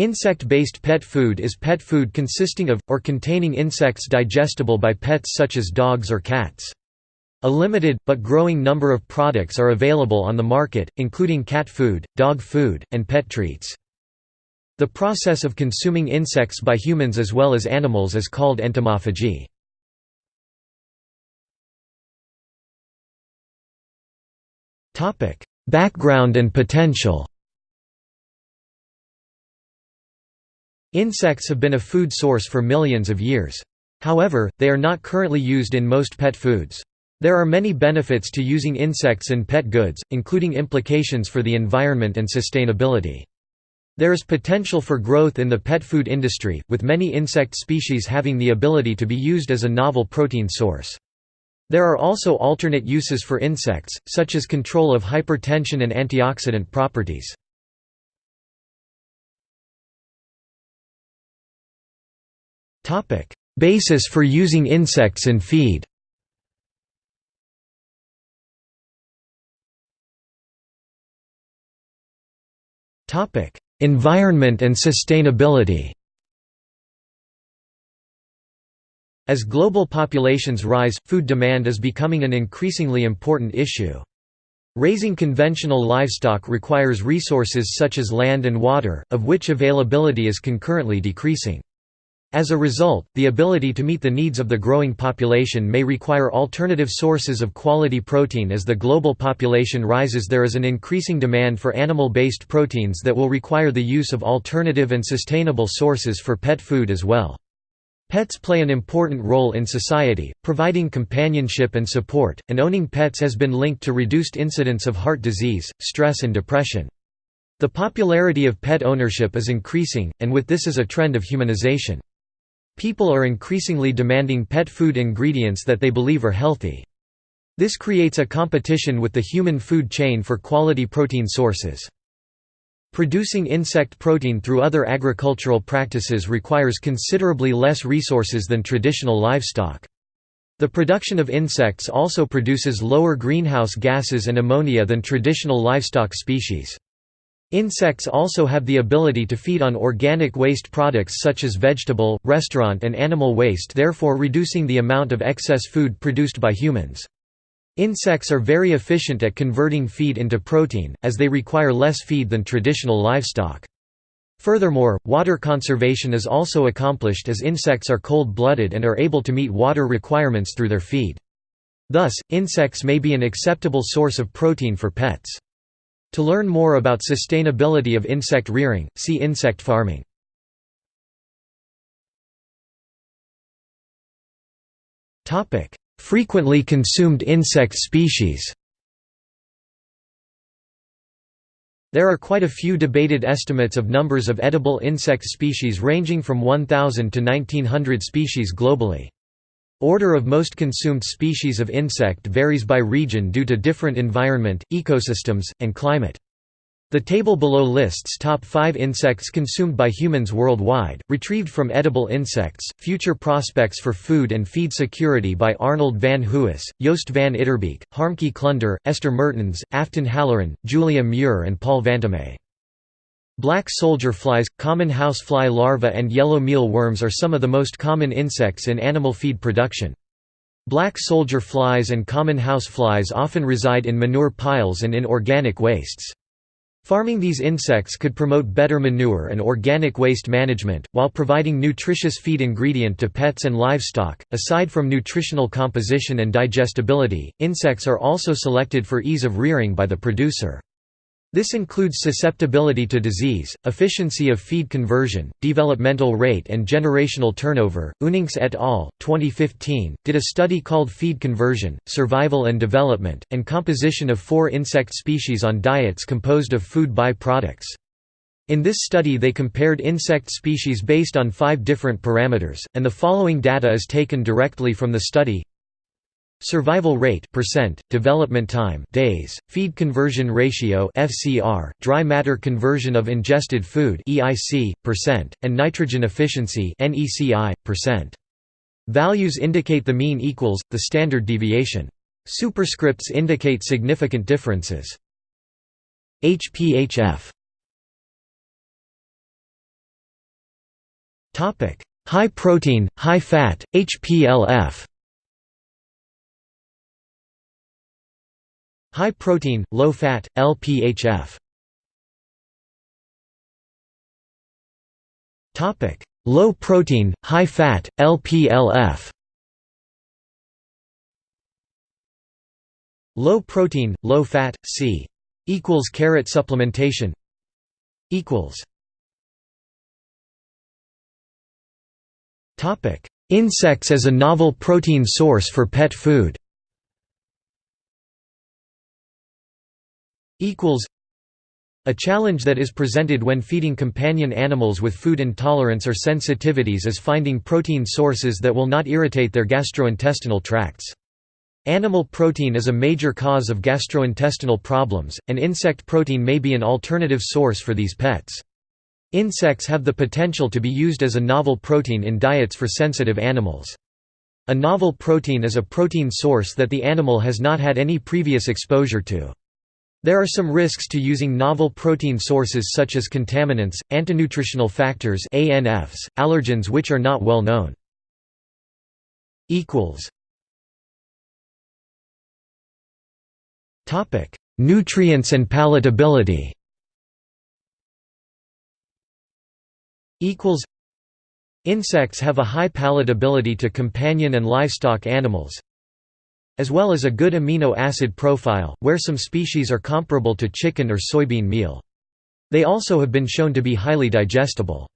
Insect-based pet food is pet food consisting of, or containing insects digestible by pets such as dogs or cats. A limited, but growing number of products are available on the market, including cat food, dog food, and pet treats. The process of consuming insects by humans as well as animals is called entomophagy. Background and potential Insects have been a food source for millions of years. However, they are not currently used in most pet foods. There are many benefits to using insects in pet goods, including implications for the environment and sustainability. There is potential for growth in the pet food industry, with many insect species having the ability to be used as a novel protein source. There are also alternate uses for insects, such as control of hypertension and antioxidant properties. Basis for using insects in feed Topic: Environment and sustainability As global populations rise, food demand is becoming an increasingly important issue. Raising conventional livestock requires resources such as land and water, of which availability is concurrently decreasing. As a result, the ability to meet the needs of the growing population may require alternative sources of quality protein as the global population rises there is an increasing demand for animal-based proteins that will require the use of alternative and sustainable sources for pet food as well. Pets play an important role in society, providing companionship and support, and owning pets has been linked to reduced incidence of heart disease, stress and depression. The popularity of pet ownership is increasing, and with this is a trend of humanization. People are increasingly demanding pet food ingredients that they believe are healthy. This creates a competition with the human food chain for quality protein sources. Producing insect protein through other agricultural practices requires considerably less resources than traditional livestock. The production of insects also produces lower greenhouse gases and ammonia than traditional livestock species. Insects also have the ability to feed on organic waste products such as vegetable, restaurant and animal waste therefore reducing the amount of excess food produced by humans. Insects are very efficient at converting feed into protein, as they require less feed than traditional livestock. Furthermore, water conservation is also accomplished as insects are cold-blooded and are able to meet water requirements through their feed. Thus, insects may be an acceptable source of protein for pets. To learn more about sustainability of insect rearing, see insect farming. Frequently consumed insect species There are quite a few debated estimates of numbers of edible insect species ranging from 1,000 to 1,900 species globally. Order of most consumed species of insect varies by region due to different environment, ecosystems, and climate. The table below lists top 5 insects consumed by humans worldwide, retrieved from edible insects, future prospects for food and feed security by Arnold van Huis, Joost van Itterbeeck, Harmke Klunder, Esther Mertens, Afton Halloran, Giulia Muir and Paul Vantomme. Black soldier flies, common housefly larvae and yellow meal worms are some of the most common insects in animal feed production. Black soldier flies and common house flies often reside in manure piles and in organic wastes. Farming these insects could promote better manure and organic waste management, while providing nutritious feed ingredient to pets and livestock. Aside from nutritional composition and digestibility, insects are also selected for ease of rearing by the producer. This includes susceptibility to disease, efficiency of feed conversion, developmental rate and generational turnover. Oonincx et al. 2015 did a study called Feed Conversion, Survival and Development, and Composition of Four Insect Species on Diets Composed of Food By-Products. In this study they compared insect species based on five different parameters, and the following data is taken directly from the study Survival rate percent, development time days, feed conversion ratio FCR, dry matter conversion of ingested food EIC, percent, and nitrogen efficiency NECI, percent. Values indicate the mean equals, the standard deviation. Superscripts indicate significant differences. HPHF High protein, high fat, HPLF High protein, low fat, LPHF Topic: Low protein, high fat, LPLF Low protein, low fat, C equals carrot supplementation equals Topic. Insects as a novel protein source for pet food equals a challenge that is presented when feeding companion animals with food intolerance or sensitivities is finding protein sources that will not irritate their gastrointestinal tracts. Animal protein is a major cause of gastrointestinal problems, and insect protein may be an alternative source for these pets. Insects have the potential to be used as a novel protein in diets for sensitive animals. A novel protein is a protein source that the animal has not had any previous exposure to. There are some risks to using novel protein sources such as contaminants, antinutritional factors ANFs, allergens which are not well known. Nutrients and palatability. Insects have a high palatability to companion and livestock animals, as well as a good amino acid profile, where some species are comparable to chicken or soybean meal. They also have been shown to be highly digestible.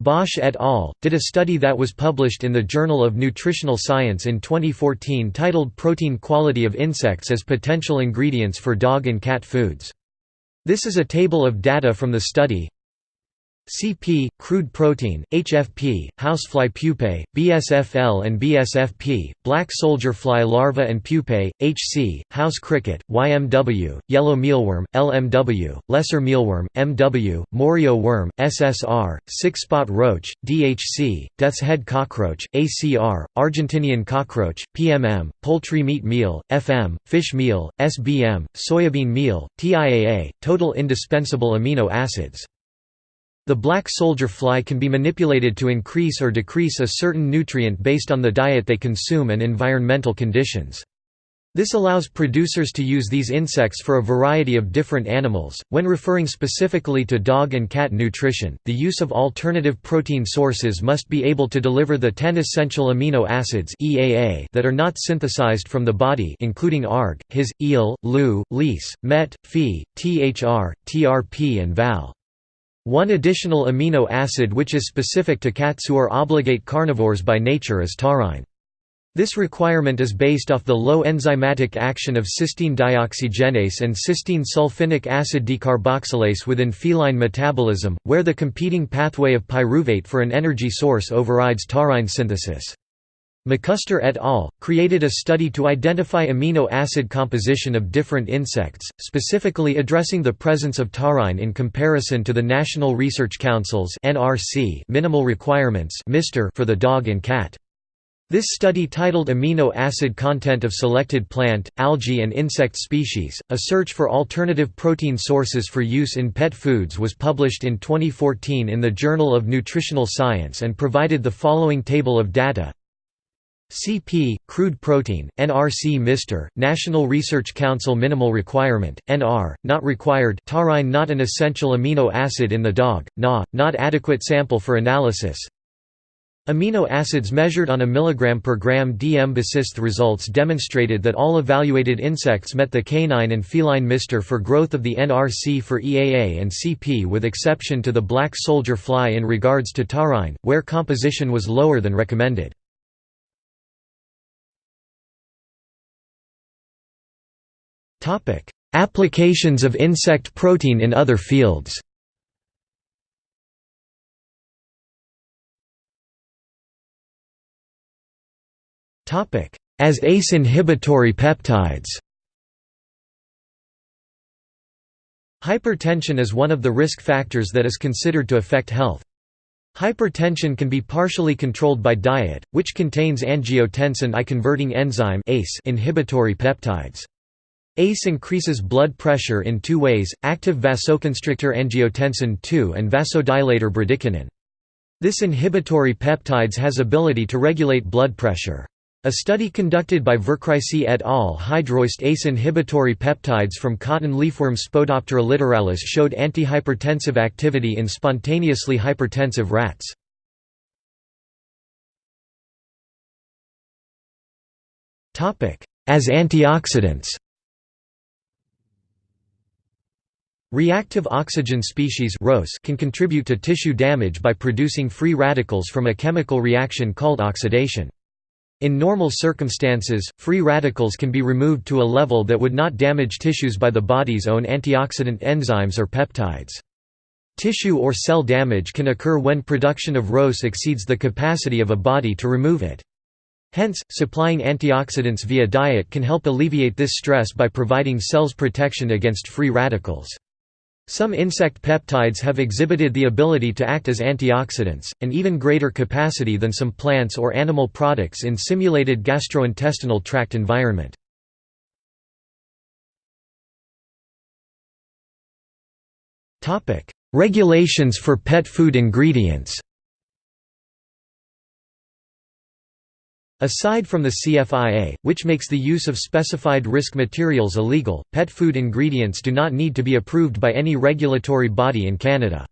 Bosch et al. did a study that was published in the Journal of Nutritional Science in 2014 titled Protein Quality of Insects as Potential Ingredients for Dog and Cat Foods. This is a table of data from the study CP, crude protein, HFP, housefly pupae, BSFL and BSFP, black soldier fly larva and pupae, HC, house cricket, YMW, yellow mealworm, LMW, lesser mealworm, MW, Morio worm, SSR, six-spot roach, DHC, death's head cockroach, ACR, Argentinian cockroach, PMM, poultry meat meal, FM, fish meal, SBM, soybean meal, TIAA, total indispensable amino acids. The black soldier fly can be manipulated to increase or decrease a certain nutrient based on the diet they consume and environmental conditions. This allows producers to use these insects for a variety of different animals. When referring specifically to dog and cat nutrition, the use of alternative protein sources must be able to deliver the 10 essential amino acids (EAA) that are not synthesized from the body, including ARG, His, Ile, Leu, Lys, MET, Phe, THR, TRP and VAL. One additional amino acid which is specific to cats who are obligate carnivores by nature is taurine. This requirement is based off the low enzymatic action of cysteine dioxygenase and cysteine sulfinic acid decarboxylase within feline metabolism, where the competing pathway of pyruvate for an energy source overrides taurine synthesis. McCusker et al. created a study to identify amino acid composition of different insects, specifically addressing the presence of taurine in comparison to the National Research Council's minimal requirements for the dog and cat. This study titled Amino Acid Content of Selected Plant, Algae and Insect Species, A Search for Alternative Protein Sources for Use in Pet Foods was published in 2014 in the Journal of Nutritional Science and provided the following table of data CP, crude protein, NRC Mr., National Research Council minimal requirement, NR, not required taurine not an essential amino acid in the dog, NA, not adequate sample for analysis Amino acids measured on a milligram per gram dm BASIST results demonstrated that all evaluated insects met the canine and feline MR for growth of the NRC for EAA and CP with exception to the black soldier fly in regards to taurine, where composition was lower than recommended. Topic: Applications of insect protein in other fields. Topic: As ACE inhibitory peptides. Hypertension is one of the risk factors that is considered to affect health. Hypertension can be partially controlled by diet, which contains angiotensin I-converting enzyme inhibitory peptides. ACE increases blood pressure in two ways, active vasoconstrictor angiotensin II and vasodilator bradykinin. This inhibitory peptides has ability to regulate blood pressure. A study conducted by Vercruysse et al. hydrolysed ACE inhibitory peptides from cotton leafworm Spodoptera littoralis showed antihypertensive activity in spontaneously hypertensive rats. As antioxidants Reactive oxygen species can contribute to tissue damage by producing free radicals from a chemical reaction called oxidation. In normal circumstances, free radicals can be removed to a level that would not damage tissues by the body's own antioxidant enzymes or peptides. Tissue or cell damage can occur when production of ROS exceeds the capacity of a body to remove it. Hence, supplying antioxidants via diet can help alleviate this stress by providing cells protection against free radicals. Some insect peptides have exhibited the ability to act as antioxidants, an even greater capacity than some plants or animal products in simulated gastrointestinal tract environment. Regulations for pet food ingredients Aside from the CFIA, which makes the use of specified risk materials illegal, pet food ingredients do not need to be approved by any regulatory body in Canada.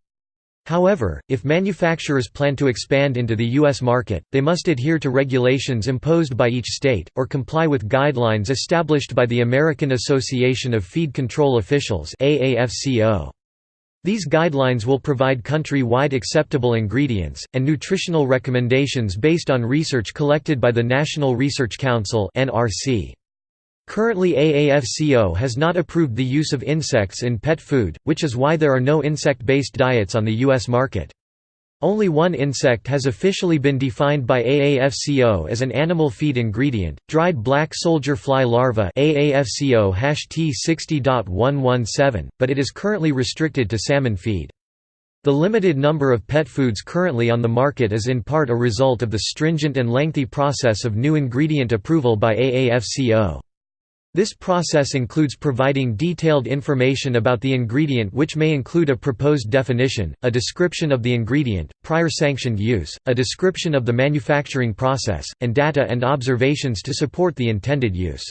However, if manufacturers plan to expand into the U.S. market, they must adhere to regulations imposed by each state, or comply with guidelines established by the American Association of Feed Control Officials AAFCO. These guidelines will provide country-wide acceptable ingredients, and nutritional recommendations based on research collected by the National Research Council Currently AAFCO has not approved the use of insects in pet food, which is why there are no insect-based diets on the U.S. market. Only one insect has officially been defined by AAFCO as an animal feed ingredient, dried black soldier fly larva AAFCO T60.117, but it is currently restricted to salmon feed. The limited number of pet foods currently on the market is in part a result of the stringent and lengthy process of new ingredient approval by AAFCO. This process includes providing detailed information about the ingredient which may include a proposed definition, a description of the ingredient, prior sanctioned use, a description of the manufacturing process, and data and observations to support the intended use.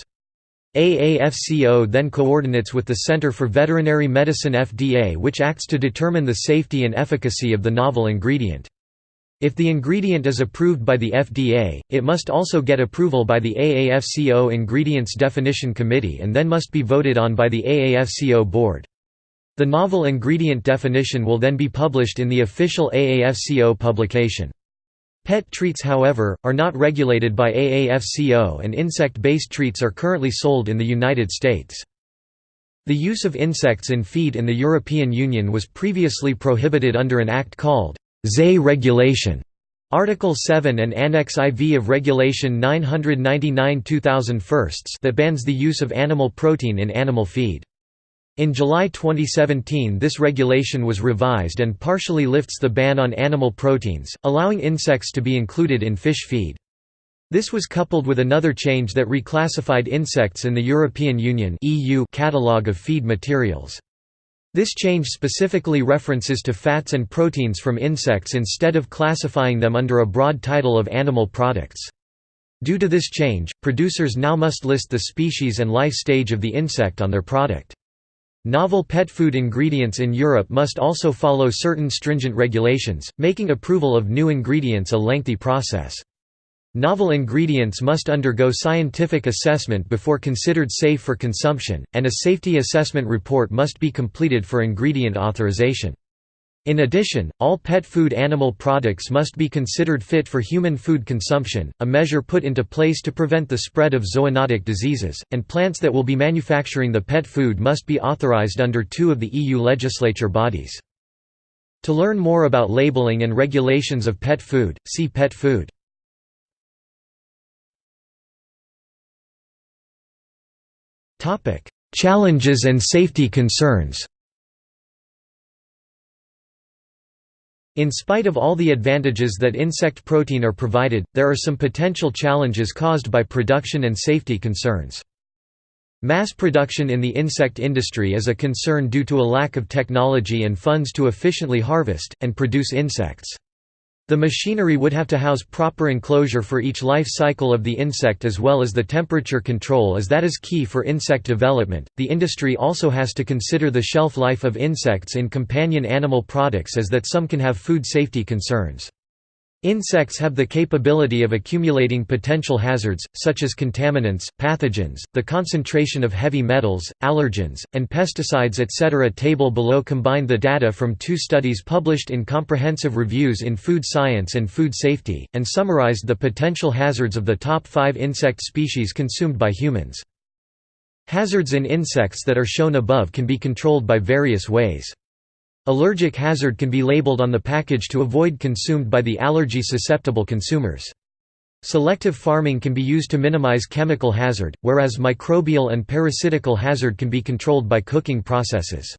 AAFCO then coordinates with the Center for Veterinary Medicine FDA which acts to determine the safety and efficacy of the novel ingredient. If the ingredient is approved by the FDA, it must also get approval by the AAFCO Ingredients Definition Committee and then must be voted on by the AAFCO board. The novel ingredient definition will then be published in the official AAFCO publication. Pet treats however, are not regulated by AAFCO and insect-based treats are currently sold in the United States. The use of insects in feed in the European Union was previously prohibited under an act called TSE Regulation Article 7 and Annex IV of Regulation 999-2001 that bans the use of animal protein in animal feed. In July 2017 this regulation was revised and partially lifts the ban on animal proteins, allowing insects to be included in fish feed. This was coupled with another change that reclassified insects in the European Union catalogue of feed materials. This change specifically references to fats and proteins from insects instead of classifying them under a broad title of animal products. Due to this change, producers now must list the species and life stage of the insect on their product. Novel pet food ingredients in Europe must also follow certain stringent regulations, making approval of new ingredients a lengthy process. Novel ingredients must undergo scientific assessment before considered safe for consumption, and a safety assessment report must be completed for ingredient authorization. In addition, all pet food animal products must be considered fit for human food consumption, a measure put into place to prevent the spread of zoonotic diseases, and plants that will be manufacturing the pet food must be authorized under two of the EU legislature bodies. To learn more about labeling and regulations of pet food, see pet food. Challenges and safety concerns In spite of all the advantages that insect protein are provided, there are some potential challenges caused by production and safety concerns. Mass production in the insect industry is a concern due to a lack of technology and funds to efficiently harvest, and produce insects. The machinery would have to house proper enclosure for each life cycle of the insect as well as the temperature control as that is key for insect development. The industry also has to consider the shelf life of insects in companion animal products as that some can have food safety concerns. Insects have the capability of accumulating potential hazards, such as contaminants, pathogens, the concentration of heavy metals, allergens, and pesticides etc. Table below combined the data from two studies published in comprehensive reviews in Food Science and Food Safety, and summarized the potential hazards of the top five insect species consumed by humans. Hazards in insects that are shown above can be controlled by various ways. Allergic hazard can be labeled on the package to avoid consumed by the allergy-susceptible consumers. Selective farming can be used to minimize chemical hazard, whereas microbial and parasitical hazard can be controlled by cooking processes.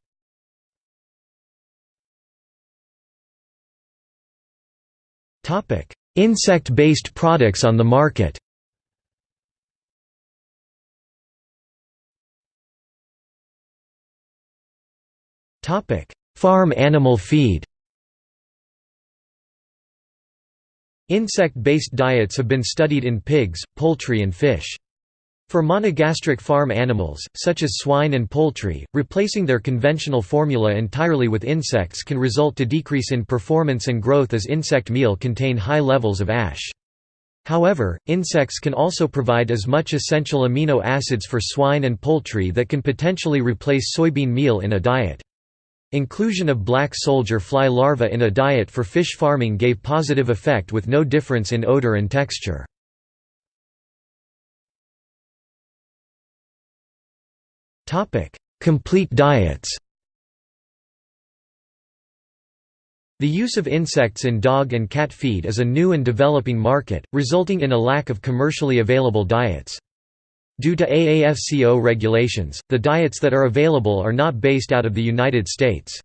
Insect-based products on the market Topic: Farm animal feed Insect-based diets have been studied in pigs, poultry and fish. For monogastric farm animals, such as swine and poultry, replacing their conventional formula entirely with insects can result to decrease in performance and growth as insect meal contain high levels of ash. However, insects can also provide as much essential amino acids for swine and poultry that can potentially replace soybean meal in a diet. Inclusion of black soldier fly larvae in a diet for fish farming gave positive effect with no difference in odor and texture. Complete diets The use of insects in dog and cat feed is a new and developing market, resulting in a lack of commercially available diets. Due to AAFCO regulations, the diets that are available are not based out of the United States.